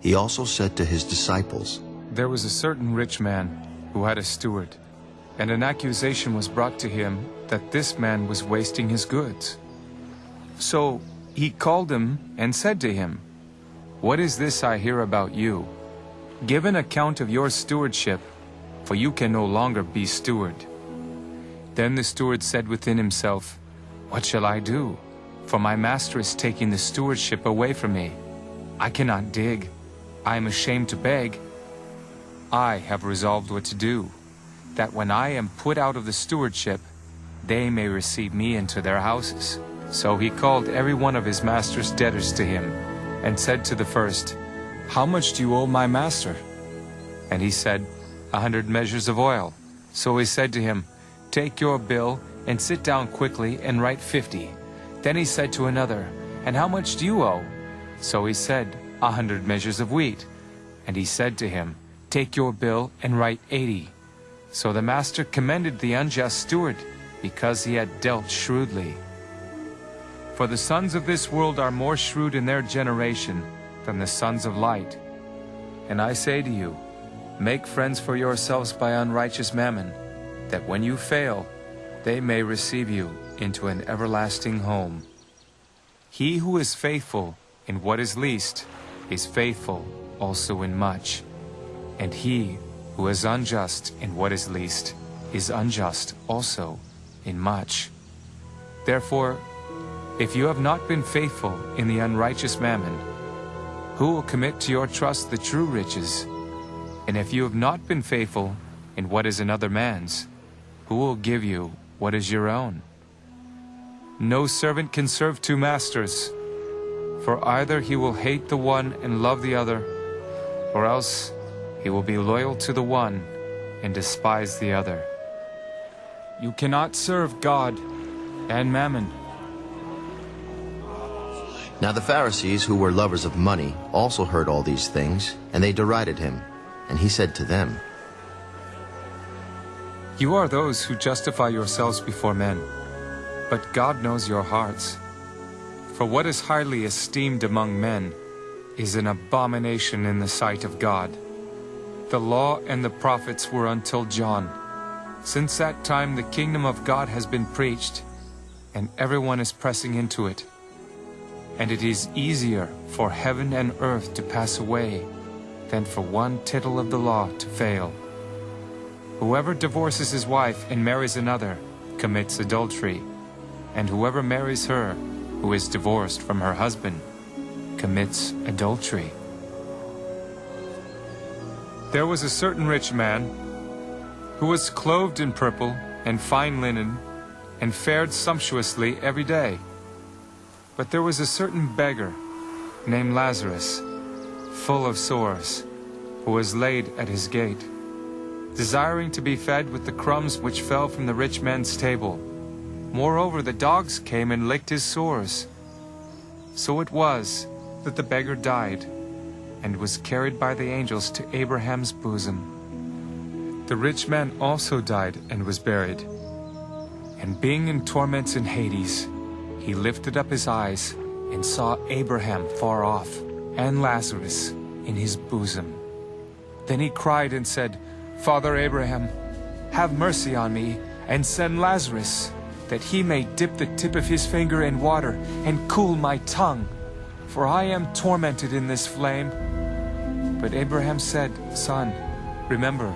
He also said to his disciples, There was a certain rich man who had a steward, and an accusation was brought to him that this man was wasting his goods. So he called him and said to him, What is this I hear about you? Give an account of your stewardship, for you can no longer be steward. Then the steward said within himself, What shall I do? For my master is taking the stewardship away from me. I cannot dig. I am ashamed to beg. I have resolved what to do, that when I am put out of the stewardship, they may receive me into their houses. So he called every one of his master's debtors to him, and said to the first, How much do you owe my master? And he said, A hundred measures of oil. So he said to him, Take your bill, and sit down quickly, and write fifty. Then he said to another, And how much do you owe? So he said, A hundred measures of wheat. And he said to him, Take your bill, and write eighty. So the master commended the unjust steward, because he had dealt shrewdly. For the sons of this world are more shrewd in their generation than the sons of light. And I say to you, make friends for yourselves by unrighteous mammon, that when you fail, they may receive you into an everlasting home. He who is faithful in what is least is faithful also in much. And he who is unjust in what is least is unjust also in much. Therefore, if you have not been faithful in the unrighteous mammon, who will commit to your trust the true riches? And if you have not been faithful in what is another man's, who will give you what is your own? No servant can serve two masters, for either he will hate the one and love the other, or else he will be loyal to the one and despise the other. You cannot serve God and mammon. Now the Pharisees, who were lovers of money, also heard all these things, and they derided him. And he said to them, You are those who justify yourselves before men, but God knows your hearts. For what is highly esteemed among men is an abomination in the sight of God. The law and the prophets were until John. Since that time the kingdom of God has been preached, and everyone is pressing into it. And it is easier for heaven and earth to pass away than for one tittle of the law to fail. Whoever divorces his wife and marries another commits adultery, and whoever marries her who is divorced from her husband commits adultery. There was a certain rich man who was clothed in purple and fine linen and fared sumptuously every day. But there was a certain beggar named Lazarus, full of sores, who was laid at his gate, desiring to be fed with the crumbs which fell from the rich man's table. Moreover, the dogs came and licked his sores. So it was that the beggar died and was carried by the angels to Abraham's bosom. The rich man also died and was buried. And being in torments in Hades, he lifted up his eyes and saw Abraham far off and Lazarus in his bosom. Then he cried and said, Father Abraham, have mercy on me and send Lazarus, that he may dip the tip of his finger in water and cool my tongue, for I am tormented in this flame. But Abraham said, Son, remember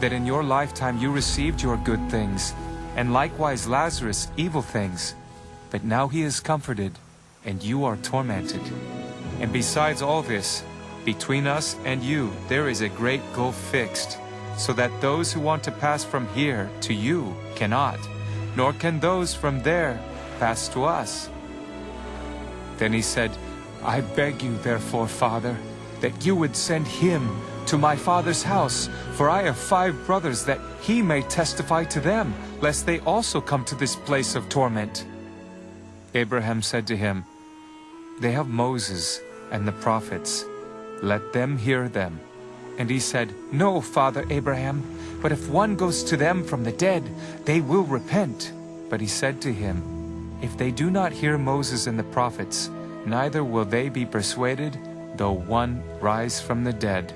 that in your lifetime you received your good things, and likewise Lazarus evil things. But now he is comforted, and you are tormented. And besides all this, between us and you there is a great gulf fixed, so that those who want to pass from here to you cannot, nor can those from there pass to us. Then he said, I beg you, therefore, Father, that you would send him to my father's house, for I have five brothers, that he may testify to them, lest they also come to this place of torment. Abraham said to him, They have Moses and the prophets. Let them hear them. And he said, No, Father Abraham, but if one goes to them from the dead, they will repent. But he said to him, If they do not hear Moses and the prophets, neither will they be persuaded, though one rise from the dead,